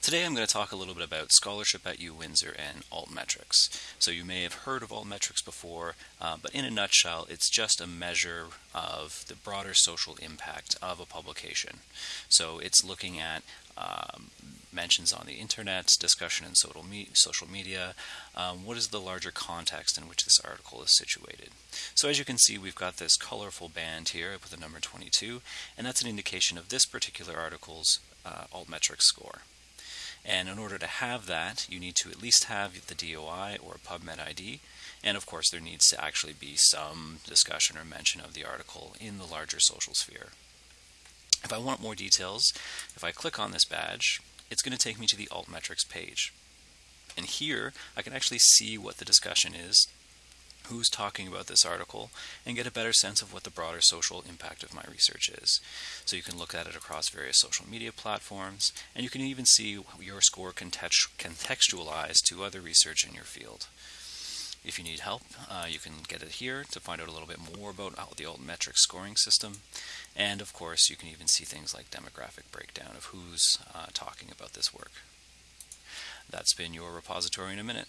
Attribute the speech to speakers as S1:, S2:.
S1: Today I'm going to talk a little bit about scholarship at UWindsor and altmetrics. So you may have heard of altmetrics before, uh, but in a nutshell, it's just a measure of the broader social impact of a publication. So it's looking at um, mentions on the internet, discussion in social, me social media, um, what is the larger context in which this article is situated. So as you can see, we've got this colorful band here with the number 22, and that's an indication of this particular article's uh, altmetrics score. And in order to have that, you need to at least have the DOI or PubMed ID. And of course, there needs to actually be some discussion or mention of the article in the larger social sphere. If I want more details, if I click on this badge, it's going to take me to the altmetrics page. And here, I can actually see what the discussion is who's talking about this article and get a better sense of what the broader social impact of my research is. So you can look at it across various social media platforms and you can even see your score contextualized to other research in your field. If you need help, uh, you can get it here to find out a little bit more about the altmetrics scoring system. And of course, you can even see things like demographic breakdown of who's uh, talking about this work. That's been your repository in a minute.